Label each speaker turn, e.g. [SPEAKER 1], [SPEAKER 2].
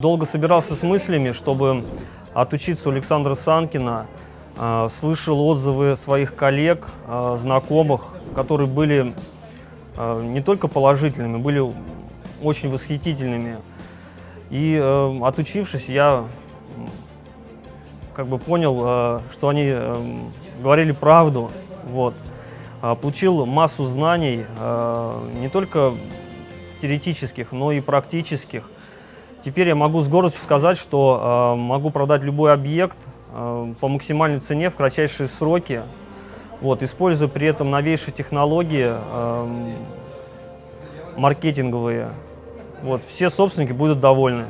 [SPEAKER 1] Долго собирался с мыслями, чтобы отучиться у Александра Санкина. Э, Слышал отзывы своих коллег, э, знакомых, которые были э, не только положительными, были очень восхитительными. И э, отучившись, я как бы понял, э, что они э, говорили правду. Вот. А, Получил массу знаний, не только теоретических, но и практических. Теперь я могу с гордостью сказать, что э, могу продать любой объект э, по максимальной цене в кратчайшие сроки, вот, используя при этом новейшие технологии э, маркетинговые. Вот, все собственники будут довольны.